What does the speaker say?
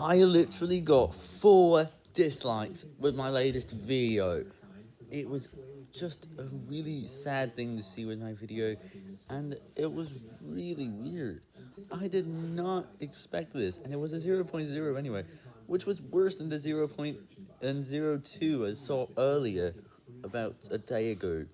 I literally got four dislikes with my latest video. It was just a really sad thing to see with my video, and it was really weird. I did not expect this, and it was a 0.0 anyway, which was worse than the 0.02 I saw earlier, about a day ago.